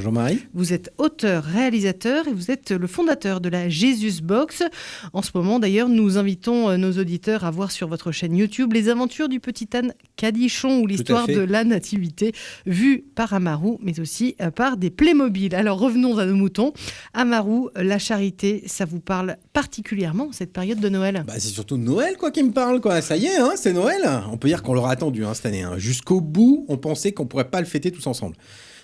Jean-Marie Vous êtes auteur, réalisateur et vous êtes le fondateur de la Jesus Box. En ce moment, d'ailleurs, nous invitons euh, nos auditeurs à voir sur votre chaîne YouTube les aventures du petit âne Cadichon ou l'histoire de la nativité vue par Amaru, mais aussi euh, par des Playmobil. Alors revenons à nos moutons. Amaru, la charité, ça vous parle particulièrement cette période de Noël? Bah, C'est surtout Noël quoi qui me parle. quoi. Ça y est, hein, c'est Noël. On peut dire qu'on l'aura attendu hein, cette année. Hein. Jusqu'au bout, on pensait qu'on pourrait pas le fêter tous ensemble.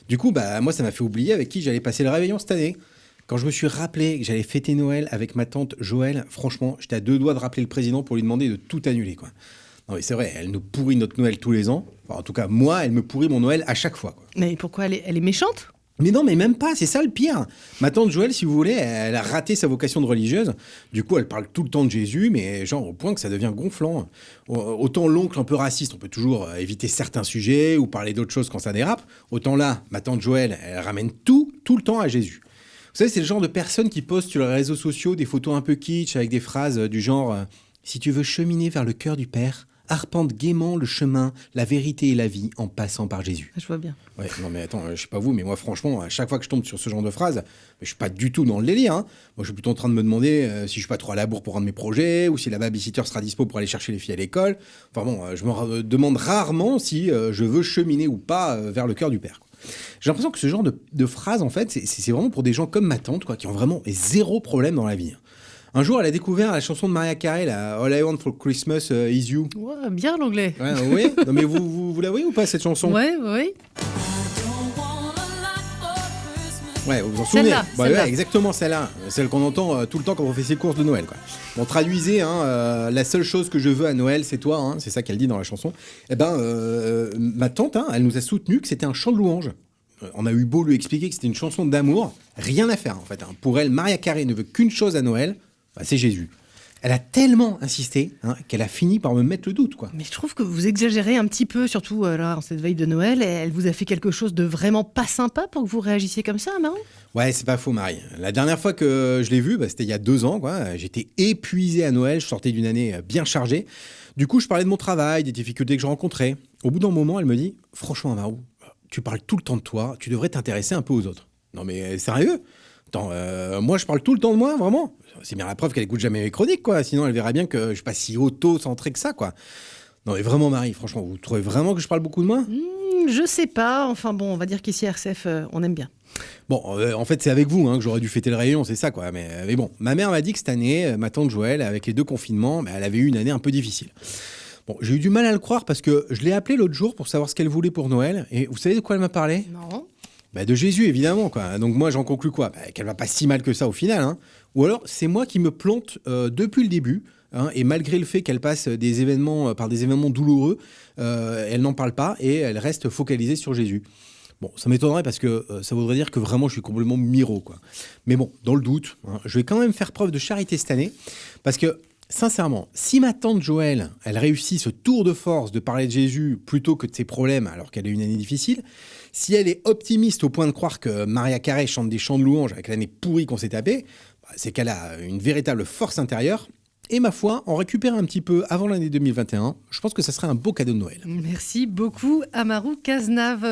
Du coup, bah, moi, ça m'a fait oublier avec qui j'allais passer le réveillon cette année. Quand je me suis rappelé que j'allais fêter Noël avec ma tante Joël, franchement, j'étais à deux doigts de rappeler le président pour lui demander de tout annuler. Quoi. Non, mais c'est vrai, elle nous pourrit notre Noël tous les ans. en tout cas, moi, elle me pourrit mon Noël à chaque fois. Mais pourquoi elle est méchante? Mais non, mais même pas, c'est ça le pire. Ma tante Joël, si vous voulez, elle a raté sa vocation de religieuse. Du coup, elle parle tout le temps de Jésus, mais genre au point que ça devient gonflant. Autant l'oncle un peu raciste, on peut toujours euh, éviter certains sujets ou parler d'autres choses quand ça dérape. Autant là, ma tante Joël, elle ramène tout, tout le temps à Jésus. Vous savez, c'est le genre de personne qui poste sur les réseaux sociaux des photos un peu kitsch avec des phrases du genre euh, Si tu veux cheminer vers le cœur du Père, arpente gaiement le chemin, la vérité et la vie en passant par Jésus. Je vois bien. Ouais, non mais attends, euh, je sais pas vous, mais moi franchement, à chaque fois que je tombe sur ce genre de phrase, je suis pas du tout dans le délire. Hein. Moi, je suis plutôt en train de me demander euh, si je suis pas trop à la bourre pour rendre mes projets, ou si la babysitter sera dispo pour aller chercher les filles à l'école. Enfin bon, euh, je me demande rarement si je veux cheminer ou pas vers le cœur du Père. J'ai l'impression que ce genre de, de phrase, en fait, c'est vraiment pour des gens comme ma tante, quoi, qui ont vraiment zéro problème dans la vie. Un jour, elle a découvert la chanson de Maria Carey, la All I Want for Christmas uh, Is You. Ouais, bien l'anglais. Ouais, oui. non, mais vous, vous, vous, la voyez ou pas cette chanson? Ouais, oui. Ouais, vous vous en souvenez? Bah, ouais, Exactement celle-là, celle qu'on entend euh, tout le temps quand on fait ses courses de Noël. Quoi. Bon, traduisez, hein, euh, la seule chose que je veux à Noël, c'est toi, hein, c'est ça qu'elle dit dans la chanson. Eh ben, euh, ma tante, hein, elle nous a soutenu que c'était un chant de louange. On a eu beau lui expliquer que c'était une chanson d'amour, rien à faire en fait. Pour elle, Maria Carey ne veut qu'une chose à Noël, bah, c'est Jésus. Elle a tellement insisté hein, qu'elle a fini par me mettre le doute. Quoi. Mais je trouve que vous exagérez un petit peu, surtout euh, là, en cette veille de Noël. Elle vous a fait quelque chose de vraiment pas sympa pour que vous réagissiez comme ça, Marie Ouais, c'est pas faux, Marie. La dernière fois que je l'ai vue, bah, c'était il y a deux ans. J'étais épuisé à Noël, je sortais d'une année euh, bien chargée. Du coup, je parlais de mon travail, des difficultés que je rencontrais. Au bout d'un moment, elle me dit Franchement, Marou, tu parles tout le temps de toi, tu devrais t'intéresser un peu aux autres. Non, mais euh, sérieux? Attends, moi je parle tout le temps de moi, vraiment c'est bien la preuve qu'elle écoute jamais mes chroniques, quoi. Sinon, elle verrait bien que je suis pas si auto-centré que ça, quoi. Non, mais vraiment, Marie, franchement, vous trouvez vraiment que je parle beaucoup de moi? Mmh, Je sais pas. Enfin bon, on va dire qu'ici, RCF, euh, on aime bien. Bon, euh, en fait, c'est avec vous hein, que j'aurais dû fêter le réunion, c'est ça, quoi. Mais, mais, bon, ma mère m'a dit que cette année, euh, ma tante Joël, avec les deux confinements, bah, elle avait eu une année un peu difficile. Bon, j'ai eu du mal à le croire parce que je l'ai appelée l'autre jour pour savoir ce qu'elle voulait pour Noël. Et vous savez de quoi elle m'a parlé? Non. Bah de Jésus, évidemment. Donc moi, j'en conclus quoi? Bah, Qu'elle va pas si mal que ça au final. Hein. Ou alors, c'est moi qui me plante euh, depuis le début. Hein, et malgré le fait qu'elle passe des événements, euh, par des événements douloureux, euh, elle n'en parle pas et elle reste focalisée sur Jésus. Bon, ça m'étonnerait parce que ça voudrait dire que vraiment je suis complètement miro. Mais bon, dans le doute, hein, je vais quand même faire preuve de charité cette année parce que Sincèrement, si ma tante Joël, elle réussit ce tour de force de parler de Jésus plutôt que de ses problèmes alors qu'elle a une année difficile, si elle est optimiste au point de croire que Maria Carey chante des chants de louange avec l'année pourrie qu'on s'est tapée, bah, c'est qu'elle a une véritable force intérieure. Et ma foi, en récupérer un petit peu avant l'année 2021, je pense que ça serait un beau cadeau de Noël. Merci beaucoup, Amaru Cazenave.